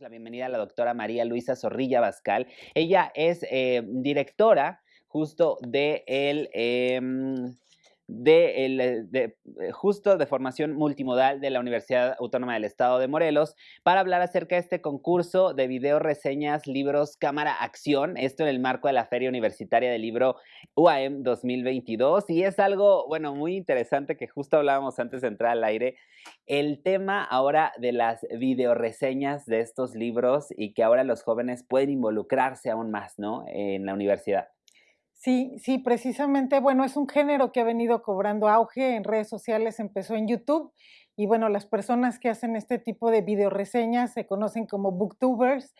la bienvenida a la doctora María Luisa Zorrilla Bascal. Ella es eh, directora justo de el, em, de, eh, eh, justo de formación multimodal de la Universidad Autónoma del Estado de Morelos para hablar acerca de este concurso de video reseñas, libros, cámara, acción, esto en el marco de la Feria Universitaria del Libro UAM 2022 y es algo, bueno, muy interesante que justo hablábamos antes de entrar al aire, el tema ahora de las video reseñas de estos libros y que ahora los jóvenes pueden involucrarse aún más, ¿no? En la universidad. Sí, sí, precisamente, bueno, es un género que ha venido cobrando auge en redes sociales, empezó en YouTube y bueno, las personas que hacen este tipo de videoreseñas se conocen como booktubers.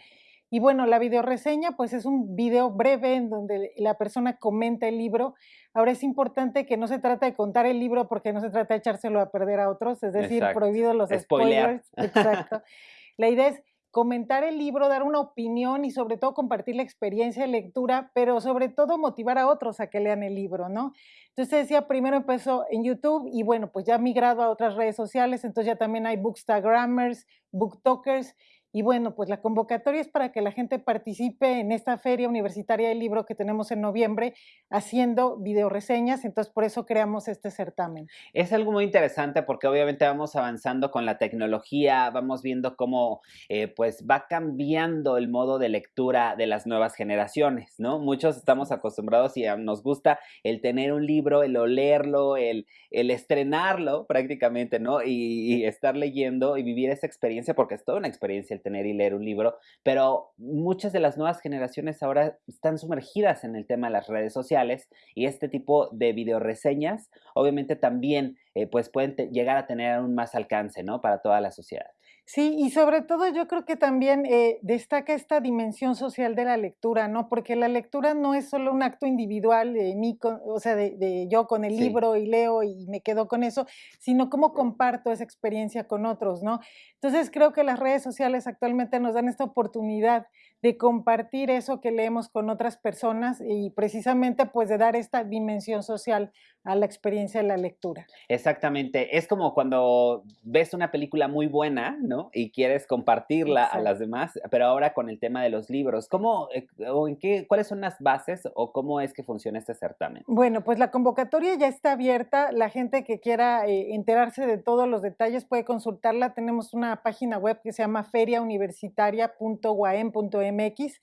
Y bueno, la videoreseña pues es un video breve en donde la persona comenta el libro. Ahora es importante que no se trata de contar el libro porque no se trata de echárselo a perder a otros, es decir, prohibido los spoilers. Exacto. La idea es comentar el libro, dar una opinión y sobre todo compartir la experiencia de lectura, pero sobre todo motivar a otros a que lean el libro, ¿no? Entonces decía, primero empezó en YouTube y bueno, pues ya ha migrado a otras redes sociales, entonces ya también hay bookstagrammers, booktokers y bueno, pues la convocatoria es para que la gente participe en esta feria universitaria del libro que tenemos en noviembre haciendo videoreseñas, entonces por eso creamos este certamen. Es algo muy interesante porque obviamente vamos avanzando con la tecnología, vamos viendo cómo eh, pues va cambiando el modo de lectura de las nuevas generaciones, ¿no? Muchos estamos acostumbrados y nos gusta el tener un libro, el olerlo, el, el estrenarlo prácticamente, ¿no? Y, y estar leyendo y vivir esa experiencia porque es toda una experiencia tener y leer un libro, pero muchas de las nuevas generaciones ahora están sumergidas en el tema de las redes sociales y este tipo de videoreseñas obviamente también eh, pues pueden llegar a tener aún más alcance, ¿no? Para toda la sociedad. Sí, y sobre todo yo creo que también eh, destaca esta dimensión social de la lectura, ¿no? Porque la lectura no es solo un acto individual de mí, o sea, de, yo con el libro y leo y me quedo con eso, sino cómo comparto esa experiencia con otros, ¿no? Entonces creo que las redes sociales actualmente nos dan esta oportunidad de compartir eso que leemos con otras personas y precisamente pues de dar esta dimensión social a la experiencia de la lectura. Exactamente, es como cuando ves una película muy buena, ¿no? Y quieres compartirla a las demás, pero ahora con el tema de los libros, ¿cómo eh, o en qué, cuáles son las bases o cómo es que funciona este certamen? Bueno, pues la convocatoria ya está abierta, la gente que quiera eh, enterarse de todos los detalles puede consultarla, tenemos una página web que se llama feriauniversitaria.guaem.mx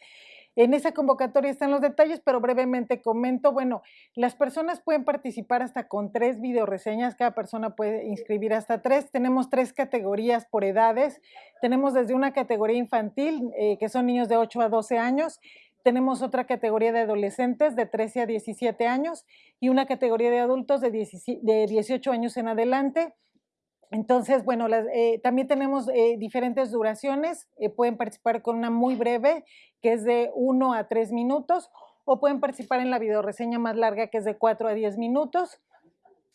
en esa convocatoria están los detalles, pero brevemente comento, bueno, las personas pueden participar hasta con tres videoreseñas, cada persona puede inscribir hasta tres. Tenemos tres categorías por edades. Tenemos desde una categoría infantil, eh, que son niños de 8 a 12 años, tenemos otra categoría de adolescentes de 13 a 17 años y una categoría de adultos de, 18 años en adelante. Entonces, bueno, eh, también tenemos eh, diferentes duraciones. pueden participar con una muy breve que es de 1 a 3 minutos, o pueden participar en la videoreseña más larga, que es de 4 a 10 minutos.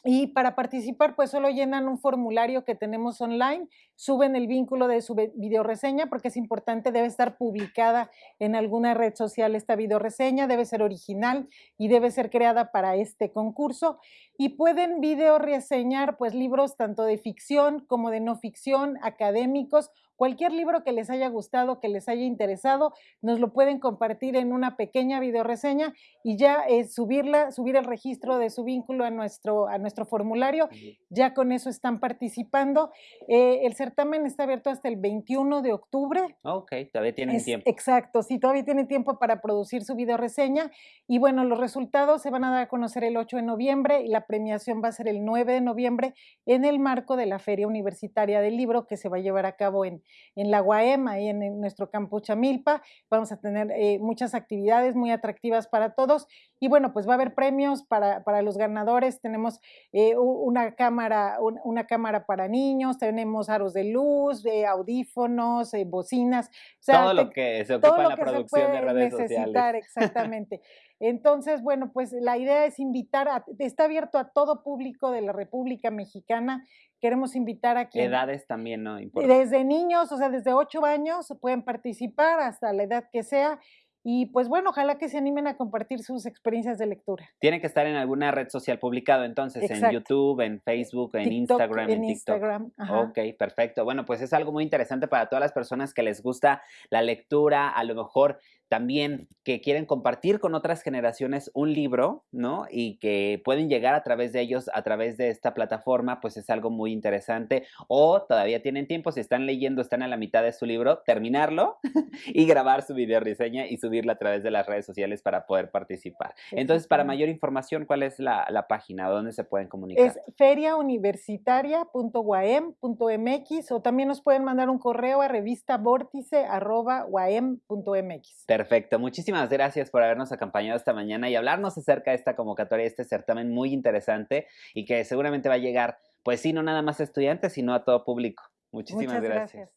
Y para participar, pues solo llenan un formulario que tenemos online, suben el vínculo de su videoreseña, porque es importante, debe estar publicada en alguna red social esta videoreseña, debe ser original y debe ser creada para este concurso. Y pueden videoreseñar pues libros tanto de ficción como de no ficción, académicos Cualquier libro que les haya gustado, que les haya interesado, nos lo pueden compartir en una pequeña videoreseña y ya es subirla, subir el registro de su vínculo a nuestro, a nuestro formulario. Ya con eso están participando. Eh, el certamen está abierto hasta el 21 de octubre. Ok, todavía tienen tiempo. Exacto, sí, todavía tienen tiempo para producir su videoreseña. Y bueno, los resultados se van a dar a conocer el 8 de noviembre y la premiación va a ser el 9 de noviembre en el marco de la Feria Universitaria del Libro que se va a llevar a cabo en, en la UAM, y en, nuestro campo Chamilpa. Vamos a tener eh, muchas actividades muy atractivas para todos. Y bueno, pues va a haber premios para, para los ganadores. Tenemos eh, una, cámara, una cámara para niños, tenemos aros de luz, eh, audífonos, bocinas. todo lo que se ocupa en la producción de redes necesitar, Exactamente. Entonces, bueno, pues la idea es invitar, a, está abierto a todo público de la República Mexicana. Queremos invitar a quien... Edades también, ¿no? Desde niños, o sea, desde ocho años pueden participar hasta la edad que sea. Y pues bueno, ojalá que se animen a compartir sus experiencias de lectura. Tiene que estar en alguna red social publicado entonces, en YouTube, en Facebook, en Instagram, en, TikTok. Instagram. Ok, perfecto. Bueno, pues es algo muy interesante para todas las personas que les gusta la lectura, a lo mejor también que quieren compartir con otras generaciones un libro, ¿no? Y que pueden llegar a través de ellos, a través de esta plataforma, pues es algo muy interesante. O todavía tienen tiempo, si están leyendo, están a la mitad de su libro, terminarlo y grabar su video reseña y subirla a través de las redes sociales para poder participar. Entonces, para mayor información, ¿cuál es la, la página? ¿Dónde se pueden comunicar? Es feriauniversitaria.uam.mx o también nos pueden mandar un correo a revista Perfecto, muchísimas gracias por habernos acompañado esta mañana y hablarnos acerca de esta convocatoria, este certamen muy interesante y que seguramente va a llegar, pues sí, no nada más a estudiantes, sino a todo público. Muchísimas gracias.